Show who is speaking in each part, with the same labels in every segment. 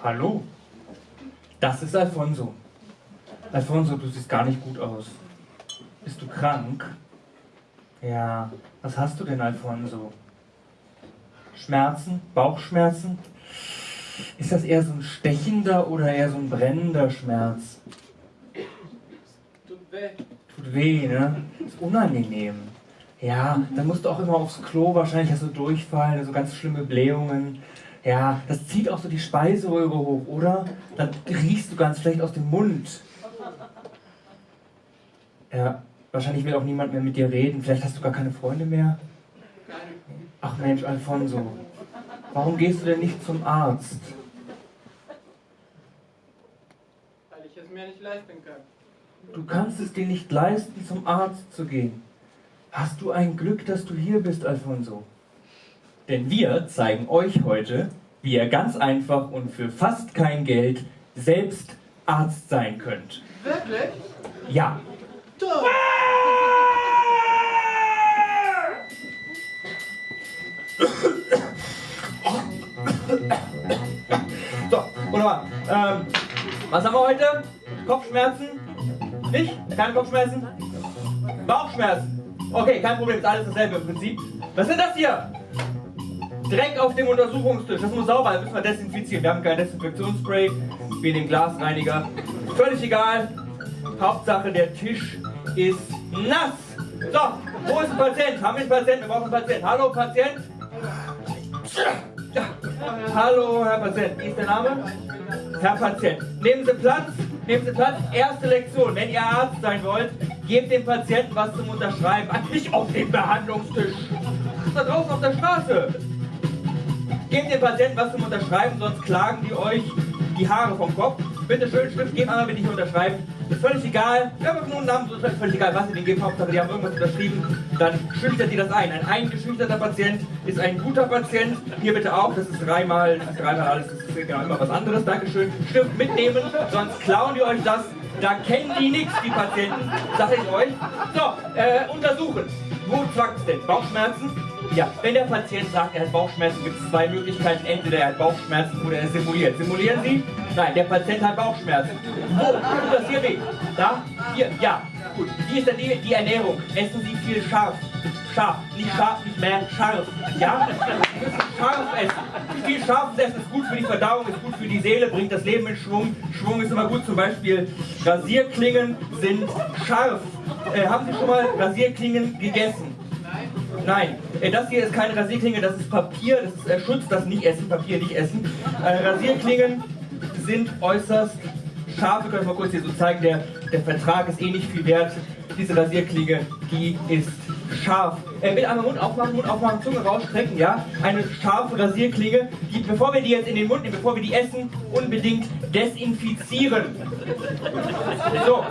Speaker 1: Hallo, das ist Alfonso. Alfonso, du siehst gar nicht gut aus. Bist du krank? Ja, was hast du denn, Alfonso? Schmerzen? Bauchschmerzen? Ist das eher so ein stechender oder eher so ein brennender Schmerz?
Speaker 2: Tut weh.
Speaker 1: Tut weh, ne? Ist unangenehm. Ja, dann musst du auch immer aufs Klo, wahrscheinlich hast du Durchfall, so ganz schlimme Blähungen. Ja, das zieht auch so die Speiseröhre hoch, oder? Dann riechst du ganz schlecht aus dem Mund. Ja, wahrscheinlich will auch niemand mehr mit dir reden. Vielleicht hast du gar keine Freunde mehr. Ach Mensch, Alfonso, warum gehst du denn nicht zum Arzt?
Speaker 2: Weil ich es mir nicht leisten kann.
Speaker 1: Du kannst es dir nicht leisten, zum Arzt zu gehen. Hast du ein Glück, dass du hier bist, Alfonso? Denn wir zeigen euch heute, wie ihr ganz einfach und für fast kein Geld selbst Arzt sein könnt.
Speaker 2: Wirklich?
Speaker 1: Ja.
Speaker 2: Toll.
Speaker 1: So, wunderbar. Ähm, was haben wir heute? Kopfschmerzen? Nicht? Keine Kopfschmerzen? Bauchschmerzen? Okay, kein Problem, ist alles dasselbe im Prinzip. Was ist das hier? Dreck auf dem Untersuchungstisch. Das muss sauber, das müssen wir desinfizieren. Wir haben kein Desinfektionsspray, wie den Glasreiniger. Völlig egal. Hauptsache, der Tisch ist nass. So, wo ist ein Patient? Haben wir einen Patient? Wir brauchen einen Patient. Hallo, Patient? Hallo, Herr Patient. Wie ist der Name? Herr Patient. Nehmen Sie Platz. Nehmen Sie Platz. Erste Lektion. Wenn ihr Arzt sein wollt, gebt dem Patienten was zum Unterschreiben. Nicht auf dem Behandlungstisch. Das ist da draußen auf der Straße. Gebt dem Patienten was zum Unterschreiben, sonst klagen die euch die Haare vom Kopf. Bitte schön, Stift geben, einmal bitte nicht unterschreiben. Ist völlig egal. Ja, aber nur einen Namen, so ist völlig egal, was ihr denen gebt. Hauptsache, die haben irgendwas unterschrieben. Dann schüchtert ihr das ein. Ein eingeschüchterter Patient ist ein guter Patient. Hier bitte auch. Das ist dreimal, dreimal alles. Das ist genau immer was anderes. Dankeschön. Stift mitnehmen, sonst klauen die euch das. Da kennen die nichts, die Patienten. Sag ich euch. So, äh, untersuchen. Wo zwackt's denn? Bauchschmerzen? Ja, wenn der Patient sagt, er hat Bauchschmerzen, gibt es zwei Möglichkeiten. Entweder er hat Bauchschmerzen oder er simuliert. Simulieren Sie? Nein, der Patient hat Bauchschmerzen. Wo? Tut das hier weh? Da? Hier? Ja. Gut. Wie ist dann die, Ernährung? Essen Sie viel scharf. Scharf. Nicht scharf, nicht mehr scharf. Ja? Scharf essen. Viel scharfes Essen ist gut für die Verdauung, ist gut für die Seele, bringt das Leben in Schwung. Schwung ist immer gut. Zum Beispiel Rasierklingen sind scharf. Äh, haben Sie schon mal Rasierklingen gegessen? Nein, äh, das hier ist keine Rasierklinge, das ist Papier, das ist äh, Schutz, das nicht essen, Papier nicht essen. Äh, Rasierklingen sind äußerst scharf, wir können mal kurz hier so zeigen, der, der Vertrag ist eh nicht viel wert. Diese Rasierklinge, die ist scharf. Äh, bitte einmal Mund aufmachen, Mund aufmachen, Zunge rausstrecken, ja? Eine scharfe Rasierklinge, die, bevor wir die jetzt in den Mund nehmen, bevor wir die essen, unbedingt desinfizieren. So.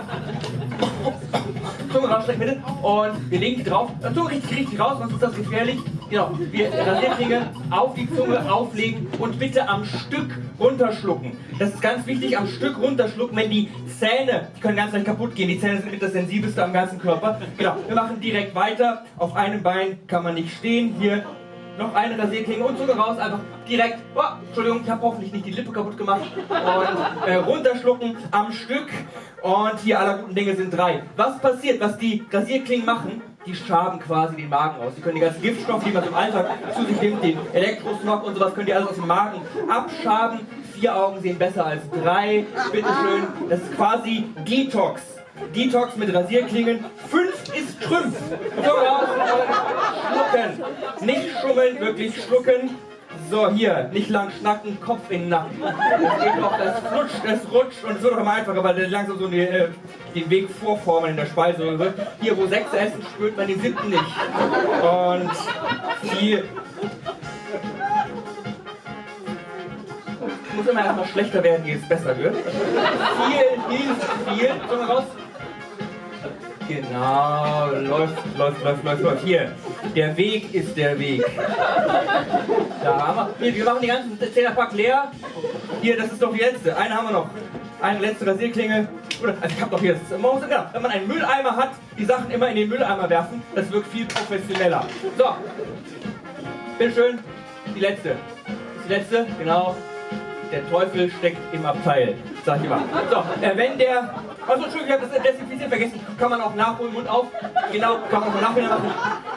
Speaker 1: Bitte. Und wir legen die drauf. Zunge richtig, richtig raus, sonst ist das gefährlich. Genau. Wir Rasierklinge auf die Zunge auflegen und bitte am Stück runterschlucken. Das ist ganz wichtig, am Stück runterschlucken, wenn die Zähne, die können ganz leicht kaputt gehen. Die Zähne sind mit das sensibelste am ganzen Körper. Genau. Wir machen direkt weiter. Auf einem Bein kann man nicht stehen. Hier noch eine Rasierklinge und Zunge raus, einfach direkt, oh, Entschuldigung, ich habe hoffentlich nicht die Lippe kaputt gemacht, und äh, runterschlucken am Stück und hier aller guten Dinge sind drei. Was passiert, was die Rasierklingen machen? Die schaben quasi den Magen aus. Die können die ganzen Giftstoffe, die man im Alltag zu sich nimmt, den Elektrosmog und sowas, können die alles aus dem Magen abschaben. Vier Augen sehen besser als drei. Bitteschön. Das ist quasi Detox. Detox mit Rasierklingen. Fünf ist Trümpf. Schlucken. Nicht schummeln, wirklich schlucken. So, hier, nicht lang schnacken, Kopf in den Nacken. Das geht doch, das flutscht, es rutscht und es wird auch immer einfacher, weil langsam so die, äh, den Weg vorformen in der Speiseröhre. Hier, wo sechs essen, spürt man den siebten nicht. Und hier... Muss immer erstmal schlechter werden, ehe es besser wird. Viel hilft viel. Komm mal raus. Genau, läuft, läuft, läuft, läuft, läuft. Hier, der Weg ist der Weg. Da haben wir. Hier, wir machen die ganzen Zehnerpack leer. Hier, das ist doch die letzte. Eine haben wir noch. Eine letzte Rasierklinge. Also ich hab doch ist, man muss, genau, wenn man einen Mülleimer hat, die Sachen immer in den Mülleimer werfen, das wirkt viel professioneller. So, bitteschön, die letzte. Die letzte, genau. der Teufel steckt im Abteil, sag ich immer. So, äh, wenn der, also Entschuldigung, ich habe das Desinfizieren vergessen, kann man auch nachholen, Mund auf, genau, kann man auch nachher machen.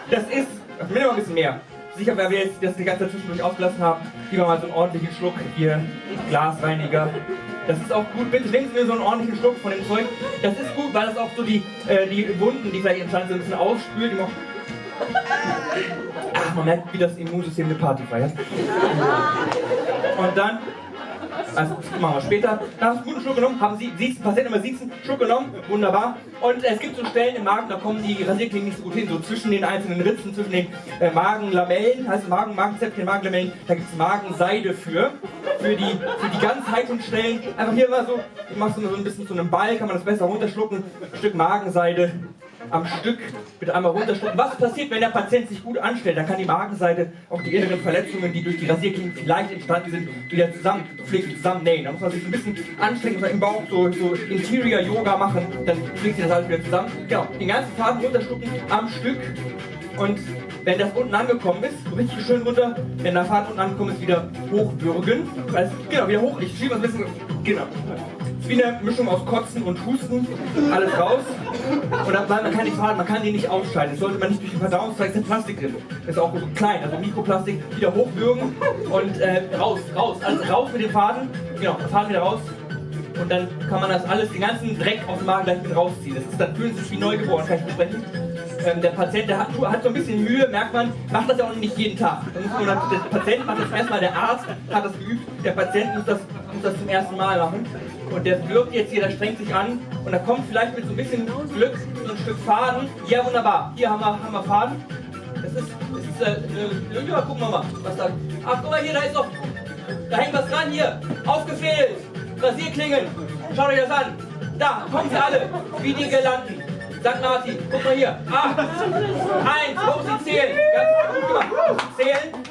Speaker 1: Das ist, das will ein bisschen mehr. Sicher, weil wir jetzt das die ganze Zeit zwischendurch ausgelassen haben, lieber mal so einen ordentlichen Schluck hier, Glasreiniger. Das ist auch gut, bitte nehmen Sie mir so einen ordentlichen Schluck von dem Zeug. Das ist gut, weil das auch so die, äh, die Wunden, die vielleicht entstanden sind, ein bisschen ausspült. Ach, man merkt, wie das Immunsystem eine Party feiert. Und dann das machen wir später. Da hast du einen guten Schluck genommen, haben Sie, siehst, Patienten immer sitzen, Schluck genommen, wunderbar. Und es gibt so Stellen im Magen, da kommen die Rasierklingen nicht so gut hin, so zwischen den einzelnen Ritzen, zwischen den äh, Magenlamellen, heißt Magen, Magenzäpfchen, Magenlamellen, da gibt es Magenseide für, für die, für die Stellen. Einfach hier mal so, du machst so ein bisschen zu einem Ball, kann man das besser runterschlucken, ein Stück Magenseide am Stück bitte einmal runterschlucken. Was passiert, wenn der Patient sich gut anstellt? Dann kann die Magenseite auch die inneren Verletzungen, die durch die Rasierklingen vielleicht entstanden sind, wieder zusammenflicken, zusammennähen. Da muss man sich ein bisschen anstrengen, im Bauch so, so Interior Yoga machen, dann fliegt sich das alles wieder zusammen. Genau, den ganzen Faden runterschlucken am Stück und wenn das unten angekommen ist, richtig schön runter, wenn der Faden unten angekommen ist, wieder hochbürgen. Also, genau, wieder hoch. Ich schiebe ein bisschen, genau wie eine Mischung aus Kotzen und Husten, alles raus. Und dann, man kann die Faden, man kann die nicht ausscheiden. Das sollte man nicht durch den Verdauungstrakt, ist Plastik drin. Ist auch klein, also Mikroplastik, wieder hochwürgen und äh, raus, raus, also raus mit dem Faden, genau, Faden wieder raus. Und dann kann man das alles, den ganzen Dreck aus dem Magen gleich mit rausziehen. Das ist, dann sie sich wie neugeboren, kann ich besprechen. Ähm, der Patient, der hat, hat, so ein bisschen Mühe, merkt man, macht das ja auch nicht jeden Tag. Der Patient macht das erstmal, der Arzt hat das geübt, der Patient muss das, muss das zum ersten Mal machen. Und der wirkt jetzt hier, der strengt sich an und da kommt vielleicht mit so ein bisschen Glück so ein Stück Faden. Ja, wunderbar. Hier haben wir, haben wir Faden. Das ist, das ist äh, eine, ja, gucken wir mal, was da. Ach, guck mal hier, da ist noch, da hängt was dran hier. Aufgefehlt. Rasierklingen. Schaut euch das an. Da, kommen sie alle, wie die Gelanden. Sagt Martin, guck mal hier. Acht, eins, wo sie zählen. Ganz gut gemacht. Zählen.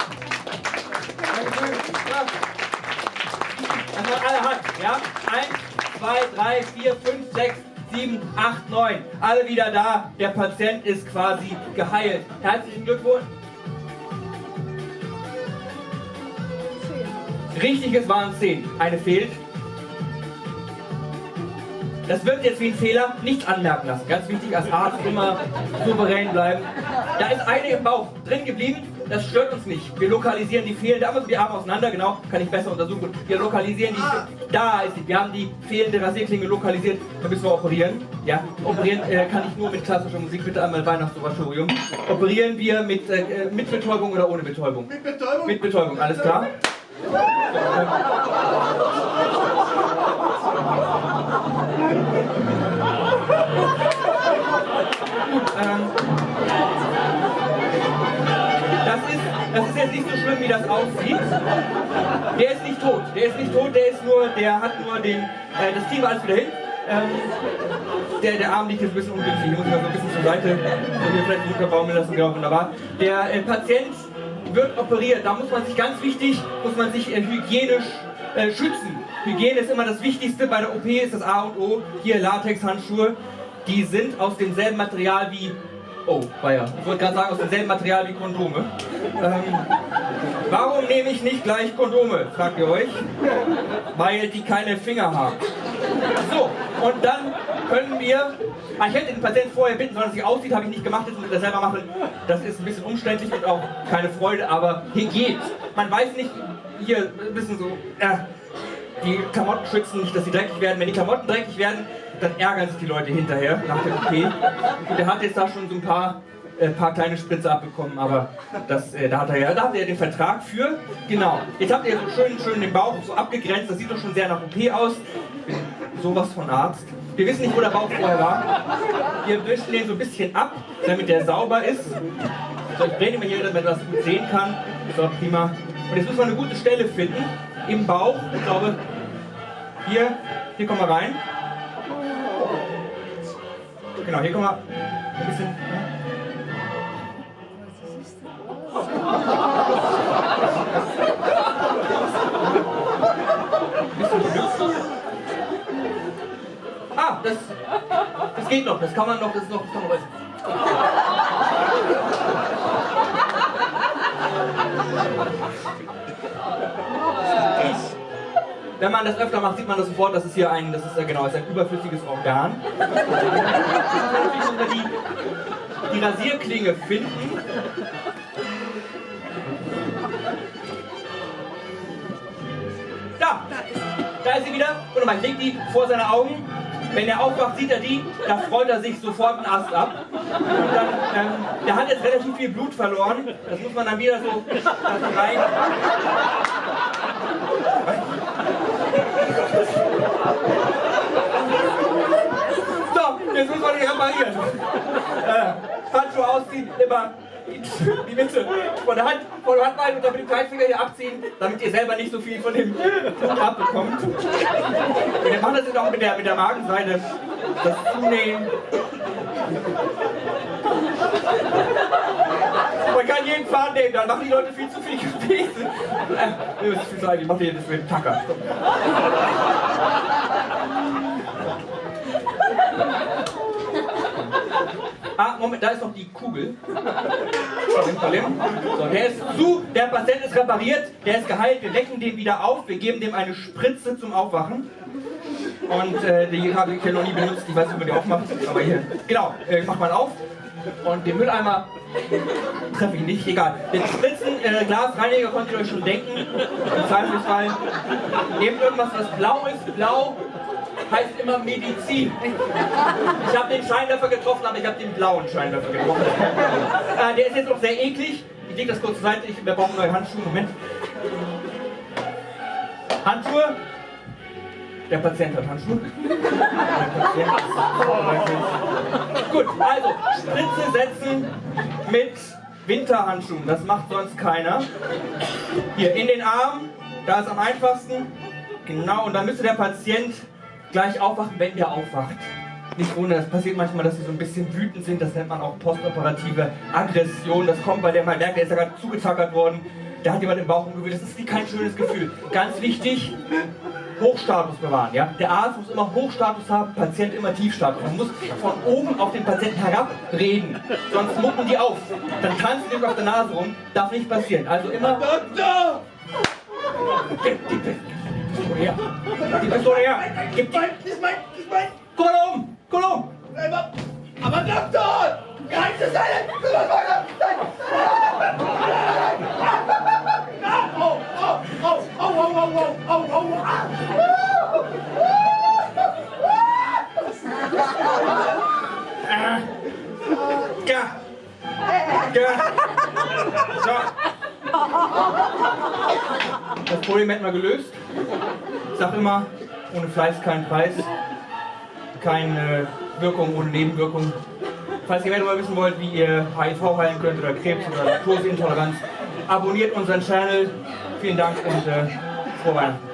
Speaker 1: Das hat alle Hand, ja? Eins, zwei, drei, vier, fünf, sechs, sieben, acht, neun. Alle wieder da. Der Patient ist quasi geheilt. Herzlichen Glückwunsch. Richtig, es waren zehn. Eine fehlt. Das wird jetzt wie ein Fehler, nicht anmerken lassen. Ganz wichtig, als Arzt immer souverän bleiben. Da ist eine im Bauch drin geblieben, das stört uns nicht. Wir lokalisieren die fehlende, aber die Arme auseinander, genau, kann ich besser untersuchen. Wir lokalisieren die, ah. da ist sie, wir haben die fehlende Rasierklinge lokalisiert, da müssen wir operieren. Ja, operieren äh, kann ich nur mit klassischer Musik, bitte einmal Weihnachtsoratorium. Operieren wir mit, äh, mit Betäubung oder ohne Betäubung?
Speaker 2: Mit Betäubung.
Speaker 1: Mit Betäubung, alles klar? Ähm, das ist jetzt nicht so schlimm, wie das aussieht. Der ist nicht tot. Der ist nicht tot, der ist nur, der hat nur den, äh, das Team alles wieder hin. Ähm, der, der Arm liegt jetzt ein bisschen ungünstig, ich muss mal so ein bisschen zur Seite, so hier vielleicht runterbaumeln lassen, genau, wunderbar. Der äh, Patient wird operiert, da muss man sich ganz wichtig, muss man sich äh, hygienisch äh, schützen. Hygiene ist immer das Wichtigste bei der OP, ist das A und O. Hier Latex-Handschuhe, die sind aus demselben Material wie Oh, weia. Ich wollte gerade sagen, aus demselben Material wie Kondome. Ähm, warum nehme ich nicht gleich Kondome, fragt ihr euch? Weil die keine Finger haben. So, und dann können wir... Ah, ich hätte den Patienten vorher bitten sollen, dass sie aussieht, habe ich nicht gemacht, jetzt ich das selber machen. Das ist ein bisschen umständlich und auch keine Freude, aber hier geht's. Man weiß nicht, hier ein bisschen so... Äh, die Klamotten schützen nicht, dass sie dreckig werden. Wenn die Klamotten dreckig werden, dann ärgern sich die Leute hinterher nach der OP. Und der hat jetzt da schon so ein paar, äh, paar kleine Spritze abbekommen, aber das, äh, da, hat er ja, da hat er den Vertrag für. Genau. Jetzt habt ihr so schön, schön den Bauch so abgegrenzt, das sieht doch schon sehr nach OP aus. Sowas von Arzt. Wir wissen nicht, wo der Bauch vorher war. Wir wischen den so ein bisschen ab, damit der sauber ist. So, ich drehe mal hier, damit man das gut sehen kann. Ist auch prima. Und jetzt müssen wir eine gute Stelle finden im Bauch. Ich glaube, hier, hier kommen wir rein. Genau, hier kommen wir ein bisschen. Ah, das, das geht noch, das kann man noch, das noch, das kann man wenn man das öfter macht, sieht man das sofort, das ist hier ein, das ist ja genau, ist ein überflüssiges Organ. Die, die Rasierklinge finden. Da! Da ist sie wieder. Und man legt die vor seine Augen. Wenn er aufwacht, sieht er die, da freut er sich sofort einen Ast ab. Und dann, ähm, der hat jetzt relativ viel Blut verloren. Das muss man dann wieder so rein. So, jetzt muss man die reparieren. Äh, Handschuhe ausziehen, immer die Mitte von der Hand, von der Handballen und dann mit dem Kleinfinger hier abziehen, damit ihr selber nicht so viel von dem abbekommt. Wir machen das jetzt auch mit der, mit der Magenseite. Das Zunähen. Man kann jeden Faden nehmen, dann machen die Leute viel zu viel Gewicht. Äh, ihr müsst viel sagen, ich mache hier das mit dem Tacker. Ah, Moment, da ist noch die Kugel. So, der ist zu, der Patient ist repariert, der ist geheilt, wir wecken den wieder auf, wir geben dem eine Spritze zum Aufwachen. Und äh, die habe ich ja noch nie benutzt, ich weiß nicht, wie man die aufmacht, aber hier, genau, äh, macht man auf. Und den Mülleimer treffe ich nicht, egal. Den Spritzen, äh, Glasreiniger konntet ihr euch schon denken. Im Zweifelsfall nehmt irgendwas, was blau ist. Blau heißt immer Medizin. Ich habe den Scheinwerfer getroffen, aber ich habe den blauen Scheinwerfer getroffen. Äh, der ist jetzt auch sehr eklig. Ich lege das kurz zur Seite, ich, wir brauchen neue Handschuhe. Moment. Handschuhe. Der Patient hat Handschuhe. Patient Gut, also Spritze setzen mit Winterhandschuhen. Das macht sonst keiner. Hier in den Arm, da ist am einfachsten. Genau, und dann müsste der Patient gleich aufwachen, wenn der aufwacht. Nicht ohne, das passiert manchmal, dass sie so ein bisschen wütend sind, das nennt man auch postoperative Aggression. Das kommt, weil der mal merkt, der ist ja gerade zugezackert worden, da hat jemand im Bauch umgewühlt. Das ist kein schönes Gefühl. Ganz wichtig, Hochstatus bewahren. Ja? Der Arzt muss immer Hochstatus haben, Patient immer Tiefstatus. Man muss von oben auf den Patienten herab reden, sonst mucken die auf. Dann tanzen die auf der Nase rum, darf nicht passieren. Also immer... Doktor! Her! Die Pistole her! Gib die...
Speaker 3: Das mein, das ist mein.
Speaker 1: Guck mal da oben! Guck mal da oben!
Speaker 3: Aber, aber Doktor! Das? Das muss mein sein! Oh, oh, oh, oh, oh, oh, oh, oh, oh, ah.
Speaker 1: Ja! Ja! So! Das Problem hätten wir gelöst. Sag immer, ohne Fleiß kein Preis. Keine Wirkung ohne Nebenwirkung. Falls ihr mehr darüber wissen wollt, wie ihr HIV heilen könnt oder Krebs oder Laktoseintoleranz, abonniert unseren Channel. Vielen Dank und äh, frohe Weihnachten.